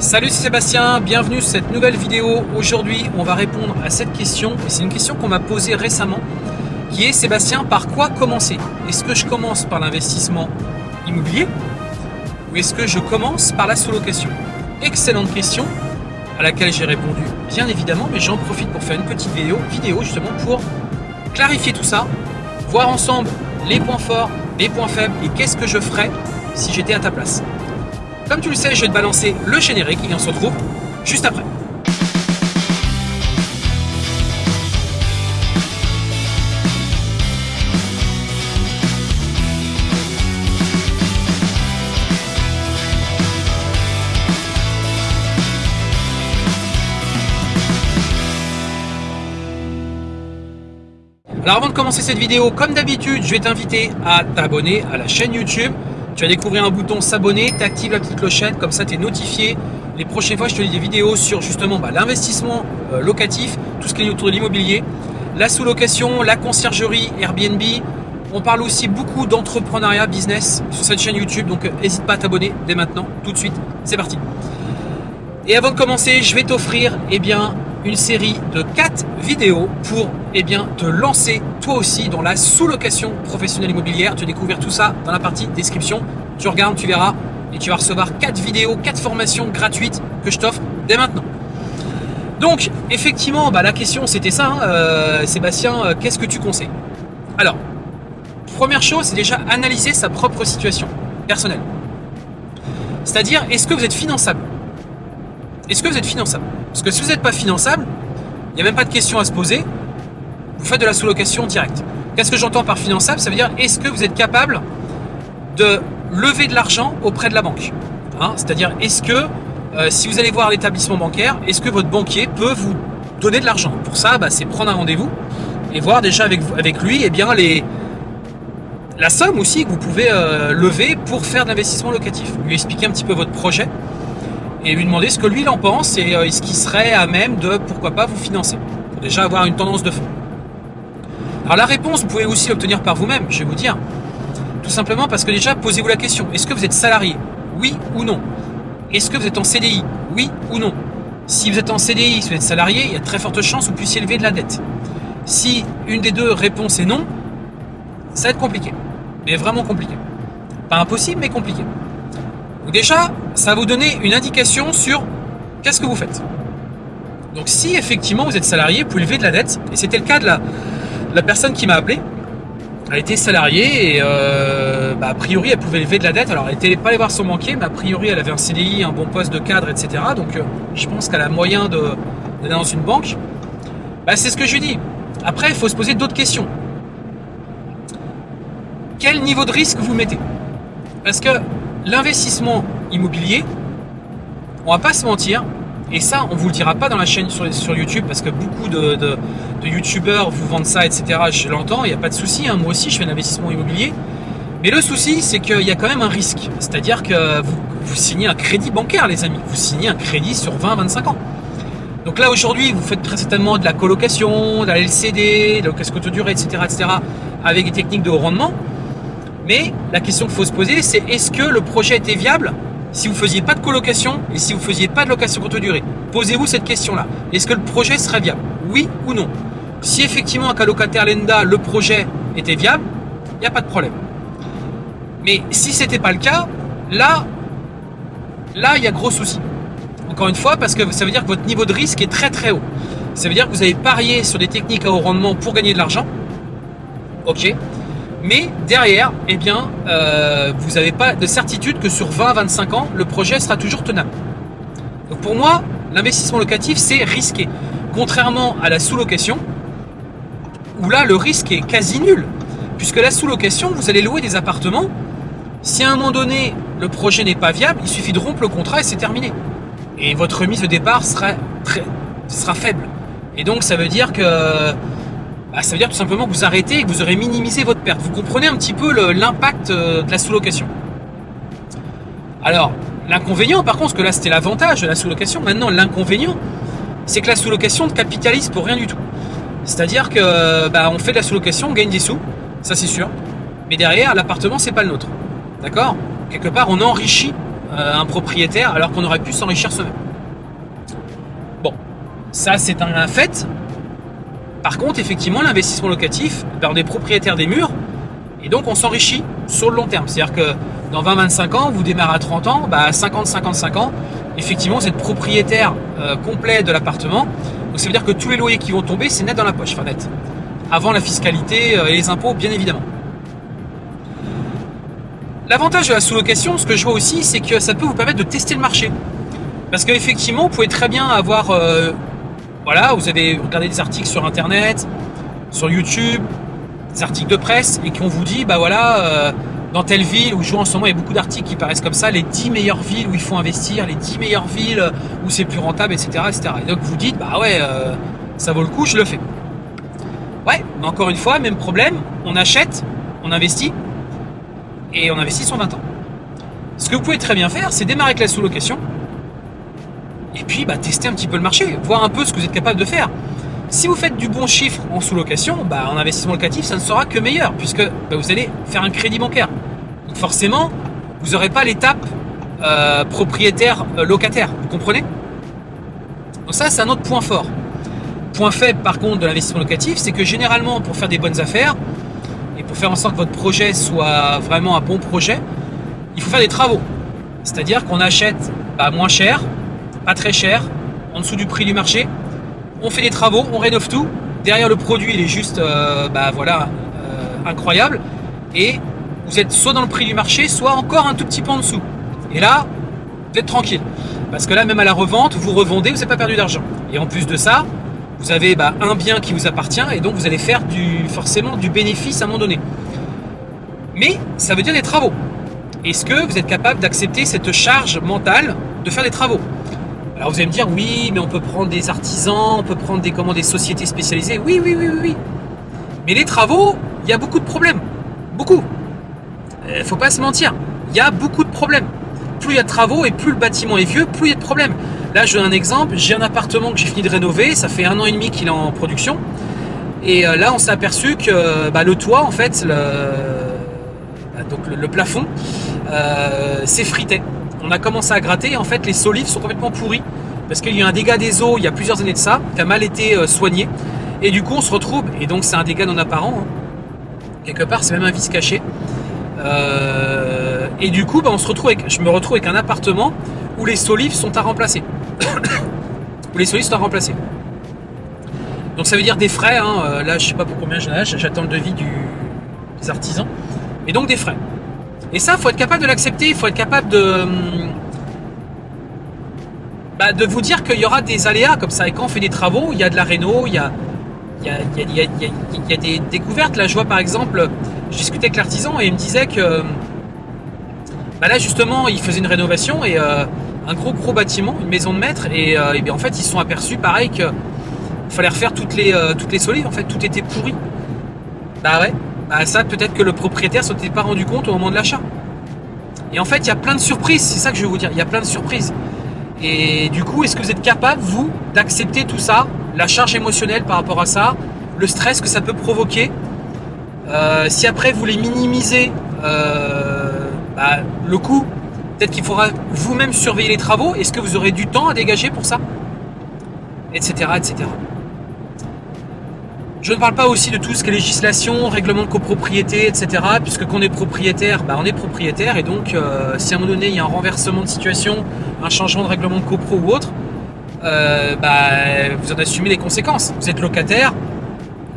Salut c'est Sébastien, bienvenue sur cette nouvelle vidéo. Aujourd'hui on va répondre à cette question, et c'est une question qu'on m'a posée récemment, qui est Sébastien, par quoi commencer? Est-ce que je commence par l'investissement immobilier ou est-ce que je commence par la sous-location? Excellente question à laquelle j'ai répondu bien évidemment, mais j'en profite pour faire une petite vidéo, vidéo justement pour clarifier tout ça, voir ensemble les points forts, les points faibles et qu'est-ce que je ferais si j'étais à ta place. Comme tu le sais, je vais te balancer le générique et on se retrouve juste après. Alors avant de commencer cette vidéo, comme d'habitude, je vais t'inviter à t'abonner à la chaîne YouTube tu vas découvrir un bouton s'abonner, tu actives la petite clochette, comme ça tu es notifié. Les prochaines fois, je te lis des vidéos sur justement bah, l'investissement euh, locatif, tout ce qui est autour de l'immobilier, la sous-location, la conciergerie, Airbnb. On parle aussi beaucoup d'entrepreneuriat business sur cette chaîne YouTube, donc n'hésite euh, pas à t'abonner dès maintenant, tout de suite. C'est parti. Et avant de commencer, je vais t'offrir eh bien, une série de 4 vidéos pour eh bien, te lancer toi aussi dans la sous-location professionnelle immobilière. Tu découvrir tout ça dans la partie description. Tu regardes, tu verras et tu vas recevoir 4 vidéos, 4 formations gratuites que je t'offre dès maintenant. Donc, effectivement, bah, la question c'était ça, hein, euh, Sébastien, euh, qu'est-ce que tu conseilles? Alors, première chose, c'est déjà analyser sa propre situation personnelle. C'est-à-dire, est-ce que vous êtes finançable? Est-ce que vous êtes finançable? Parce que si vous n'êtes pas finançable, il n'y a même pas de question à se poser, vous faites de la sous-location directe. Qu'est-ce que j'entends par finançable? Ça veut dire, est-ce que vous êtes capable de lever de l'argent auprès de la banque? Hein? C'est-à-dire, est-ce que, euh, si vous allez voir l'établissement bancaire, est-ce que votre banquier peut vous donner de l'argent? Pour ça, bah, c'est prendre un rendez-vous et voir déjà avec, lui eh bien, la somme aussi que vous pouvez euh, lever pour faire de l'investissement locatif. Lui expliquer un petit peu votre projet et lui demander ce que lui il en pense et euh, ce qui serait à même de pourquoi pas vous financer pour déjà avoir une tendance de fond. Alors la réponse, vous pouvez aussi l'obtenir par vous-même, je vais vous dire. Tout simplement parce que déjà, posez-vous la question, est-ce que vous êtes salarié? Oui ou non? Est-ce que vous êtes en CDI Oui ou non? Si vous êtes en CDI, si vous êtes salarié, il y a très forte chance que vous puissiez lever de la dette. Si une des deux réponses est non, ça va être compliqué. Mais vraiment compliqué. Pas impossible, mais compliqué déjà, ça va vous donner une indication sur qu'est-ce que vous faites. Donc si effectivement vous êtes salarié, vous pouvez lever de la dette, et c'était le cas de la, personne qui m'a appelé, elle était salariée et euh, bah, a priori elle pouvait lever de la dette. Alors elle n'était pas allée voir son banquier, mais a priori elle avait un CDI, un bon poste de cadre, etc. Donc euh, je pense qu'elle a moyen d'aller dans une banque. Bah, c'est ce que je lui dis. Après, il faut se poser d'autres questions. Quel niveau de risque vous mettez? Parce que l'investissement immobilier, on va pas se mentir, et ça on vous le dira pas dans la chaîne sur, YouTube parce que beaucoup de, de, youtubeurs vous vendent ça, etc. Je l'entends, il n'y a pas de souci, hein. moi aussi je fais un investissement immobilier. Mais le souci, c'est qu'il y a quand même un risque. C'est-à-dire que vous, signez un crédit bancaire, les amis. Vous signez un crédit sur 20-25 ans. Donc là, aujourd'hui, vous faites très certainement de la colocation, de la LCD, de la courte durée, etc., etc., avec des techniques de haut rendement. Mais la question qu'il faut se poser, c'est est-ce que le projet était viable si vous ne faisiez pas de colocation et si vous ne faisiez pas de location courte durée? Posez-vous cette question-là. Est-ce que le projet serait viable? Oui ou non? Si effectivement, un locataire lenda, le projet était viable, il n'y a pas de problème. Mais si ce n'était pas le cas, là, là, il y a gros souci. Encore une fois, parce que ça veut dire que votre niveau de risque est très très haut. Ça veut dire que vous avez parié sur des techniques à haut rendement pour gagner de l'argent. Ok mais derrière, eh bien, euh, vous n'avez pas de certitude que sur 20-25 ans, le projet sera toujours tenable. Donc pour moi, l'investissement locatif, c'est risqué. Contrairement à la sous-location, où là, le risque est quasi nul. Puisque la sous-location, vous allez louer des appartements. Si à un moment donné, le projet n'est pas viable, il suffit de rompre le contrat et c'est terminé. Et votre remise de départ sera, faible. Et donc, ça veut dire que bah, ça veut dire tout simplement que vous arrêtez et que vous aurez minimisé votre perte. Vous comprenez un petit peu l'impact euh, de la sous-location? Alors, l'inconvénient par contre, parce que là c'était l'avantage de la sous-location, maintenant l'inconvénient, c'est que la sous-location ne capitalise pour rien du tout. C'est-à-dire que bah, on fait de la sous-location, on gagne des sous, ça c'est sûr, mais derrière l'appartement c'est pas le nôtre. D'accord? Quelque part on enrichit euh, un propriétaire alors qu'on aurait pu s'enrichir soi-même. Bon, ça c'est un, fait. Par contre, effectivement, l'investissement locatif, on est propriétaire des murs et donc on s'enrichit sur le long terme. C'est-à-dire que dans 20-25 ans, vous démarrez à 30 ans, bah, à 50-55 ans, effectivement, vous êtes propriétaire euh, complet de l'appartement. Donc ça veut dire que tous les loyers qui vont tomber, c'est net dans la poche, enfin net. Avant la fiscalité et les impôts, bien évidemment. L'avantage de la sous-location, ce que je vois aussi, c'est que ça peut vous permettre de tester le marché. Parce qu'effectivement, vous pouvez très bien avoir... Euh, voilà, vous avez regardé des articles sur Internet, sur YouTube, des articles de presse, et qu'on vous dit, bah voilà, euh, dans telle ville où je vois en ce moment, il y a beaucoup d'articles qui paraissent comme ça, les 10 meilleures villes où il faut investir, les 10 meilleures villes où c'est plus rentable, etc., etc. Et donc vous dites, bah ouais, euh, ça vaut le coup, je le fais. Ouais, mais encore une fois, même problème, on achète, on investit, et on investit sur 20 ans. Ce que vous pouvez très bien faire, c'est démarrer avec la sous-location et puis bah, tester un petit peu le marché, voir un peu ce que vous êtes capable de faire. Si vous faites du bon chiffre en sous-location, bah, en investissement locatif, ça ne sera que meilleur puisque bah, vous allez faire un crédit bancaire. Donc forcément, vous n'aurez pas l'étape euh, propriétaire-locataire. Euh, vous comprenez? Donc ça, c'est un autre point fort. Point faible par contre de l'investissement locatif, c'est que généralement, pour faire des bonnes affaires, et pour faire en sorte que votre projet soit vraiment un bon projet, il faut faire des travaux. C'est-à-dire qu'on achète pas moins cher, pas très cher, en dessous du prix du marché. On fait des travaux, on rénove tout. Derrière le produit, il est juste, euh, bah voilà, euh, incroyable. Et vous êtes soit dans le prix du marché, soit encore un tout petit peu en dessous. Et là, vous êtes tranquille. Parce que là, même à la revente, vous revendez, vous n'avez pas perdu d'argent. Et en plus de ça, vous avez bah, un bien qui vous appartient et donc vous allez faire du, forcément du bénéfice à un moment donné. Mais ça veut dire des travaux. Est-ce que vous êtes capable d'accepter cette charge mentale de faire des travaux? Alors vous allez me dire oui, mais on peut prendre des artisans, on peut prendre des, comment, des sociétés spécialisées. Oui, oui, oui, oui, oui. Mais les travaux, il y a beaucoup de problèmes. Beaucoup. Euh, faut pas se mentir. Il y a beaucoup de problèmes. Plus il y a de travaux et plus le bâtiment est vieux, plus il y a de problèmes. Là, je donne un exemple. J'ai un appartement que j'ai fini de rénover. Ça fait un an et demi qu'il est en production. Et euh, là, on s'est aperçu que bah, le toit, en fait, le, bah, donc le, plafond, euh, s'effritait. On a commencé à gratter. Et en fait, les solives sont complètement pourris parce qu'il y a un dégât des eaux il y a plusieurs années de ça, qui a mal été euh, soigné. Et du coup, on se retrouve, et donc c'est un dégât non apparent. Hein. Quelque part, c'est même un vice caché. et du coup, bah, on se retrouve avec, je me retrouve avec un appartement où les solives sont à remplacer. où les solives sont à remplacer. Donc ça veut dire des frais, hein. euh, là je sais pas pour combien j'en ai, j'attends le devis des artisans, et donc des frais. Et ça, il faut être capable de l'accepter, il faut être capable de, bah, de vous dire qu'il y aura des aléas comme ça. Et quand on fait des travaux, il y a de la réno, il y a, il y a, il y a, des découvertes. Là, je vois par exemple, je discutais avec l'artisan et il me disait que bah là justement, il faisait une rénovation et euh, un gros gros bâtiment, une maison de maître, et, euh, bien en fait ils se sont aperçus pareil qu'il fallait refaire toutes les, euh, toutes les solives, en fait tout était pourri. Bah ouais, bah ça peut-être que le propriétaire s'en était pas rendu compte au moment de l'achat. Et en fait il y a plein de surprises, c'est ça que je veux vous dire, il y a plein de surprises. Et du coup, est-ce que vous êtes capable, vous, d'accepter tout ça, la charge émotionnelle par rapport à ça, le stress que ça peut provoquer euh, Si après vous les minimisez, bah, le coût Peut-être qu'il faudra vous-même surveiller les travaux. Est-ce que vous aurez du temps à dégager pour ça Etc. etc. Je ne parle pas aussi de tout ce qui est législation, règlement de copropriété, etc. Puisque quand on est propriétaire, bah on est propriétaire. Et donc, euh, si à un moment donné, il y a un renversement de situation, un changement de règlement de copro ou autre, euh, bah, vous en assumez les conséquences. Vous êtes locataire,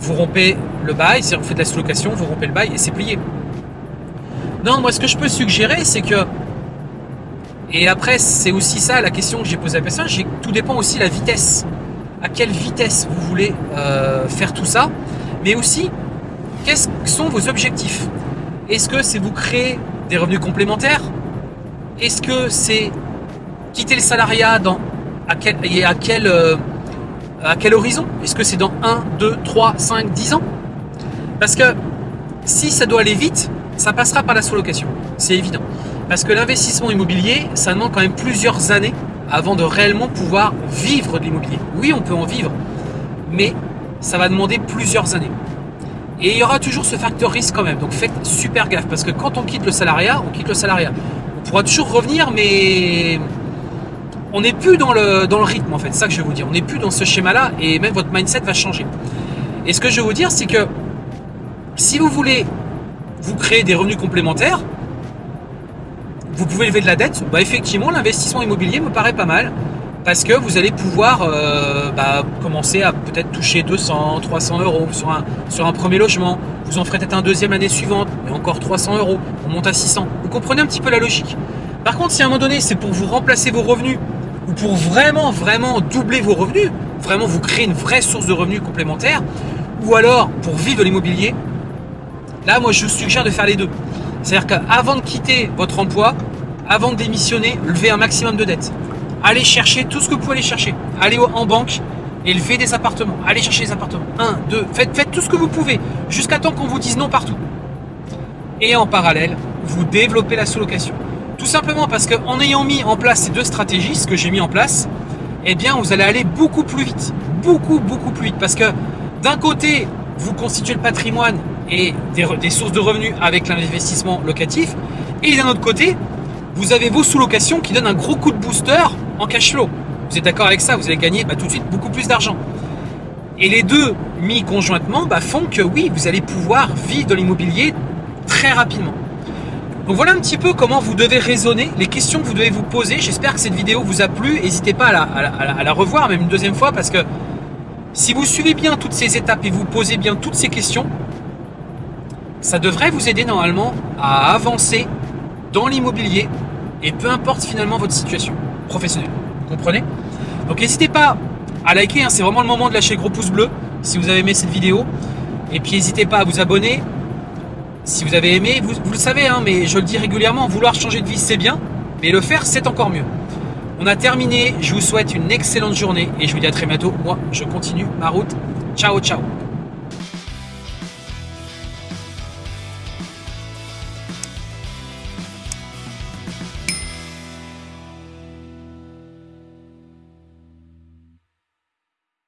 vous rompez le bail, si vous faites la sous-location, vous rompez le bail et c'est plié. Non, moi ce que je peux suggérer, c'est que et après, c'est aussi ça la question que j'ai posée à la personne. Tout dépend aussi de la vitesse. À quelle vitesse vous voulez euh, faire tout ça. Mais aussi, quels sont vos objectifs? Est-ce que c'est vous créer des revenus complémentaires? Est-ce que c'est quitter le salariat dans, à quel, et à quel, euh, à quel horizon? Est-ce que c'est dans 1, 2, 3, 5, 10 ans? Parce que si ça doit aller vite, ça passera par la sous-location. C'est évident. Parce que l'investissement immobilier, ça demande quand même plusieurs années avant de réellement pouvoir vivre de l'immobilier. Oui, on peut en vivre, mais ça va demander plusieurs années. Et il y aura toujours ce facteur risque quand même. Donc faites super gaffe parce que quand on quitte le salariat, on quitte le salariat. pourra toujours revenir, mais on n'est plus dans le, dans le rythme en fait, c'est ça que je vais vous dire. On n'est plus dans ce schéma-là et même votre mindset va changer. Et ce que je vais vous dire, c'est que si vous voulez vous créer des revenus complémentaires, vous pouvez lever de la dette, bah effectivement l'investissement immobilier me paraît pas mal parce que vous allez pouvoir euh, bah, commencer à peut-être toucher 200, 300 euros sur un, sur un premier logement. Vous en ferez peut-être un deuxième l'année suivante, et encore 300 euros. On monte à 600. Vous comprenez un petit peu la logique. Par contre, si à un moment donné, c'est pour vous remplacer vos revenus ou pour vraiment, vraiment doubler vos revenus, vraiment vous créer une vraie source de revenus complémentaires, ou alors pour vivre l'immobilier, là, moi, je vous suggère de faire les deux. C'est-à-dire qu'avant de quitter votre emploi, avant de démissionner, levez un maximum de dettes. Allez chercher tout ce que vous pouvez aller chercher. Allez en banque et levez des appartements. Allez chercher des appartements. Un, deux, faites, tout ce que vous pouvez jusqu'à temps qu'on vous dise non partout. Et en parallèle, vous développez la sous-location. Tout simplement parce qu'en ayant mis en place ces deux stratégies, ce que j'ai mis en place, eh bien, vous allez aller beaucoup plus vite. Beaucoup, beaucoup plus vite. Parce que d'un côté, vous constituez le patrimoine et des sources de revenus avec l'investissement locatif. Et d'un autre côté, vous avez vos sous-locations qui donnent un gros coup de booster en cash flow. Vous êtes d'accord avec ça Vous allez gagner bah, tout de suite beaucoup plus d'argent. Et les deux mis conjointement bah, font que oui, vous allez pouvoir vivre de l'immobilier très rapidement. Donc voilà un petit peu comment vous devez raisonner, les questions que vous devez vous poser. J'espère que cette vidéo vous a plu. N'hésitez pas à la, à la, revoir, même une deuxième fois, parce que si vous suivez bien toutes ces étapes et vous posez bien toutes ces questions, ça devrait vous aider normalement à avancer dans l'immobilier et peu importe finalement votre situation professionnelle. Vous comprenez? Donc n'hésitez pas à liker, hein, c'est vraiment le moment de lâcher le gros pouce bleu si vous avez aimé cette vidéo. Et puis n'hésitez pas à vous abonner si vous avez aimé. Vous, le savez, hein, mais je le dis régulièrement, vouloir changer de vie c'est bien, mais le faire c'est encore mieux. On a terminé, je vous souhaite une excellente journée et je vous dis à très bientôt. Moi, je continue ma route. Ciao, ciao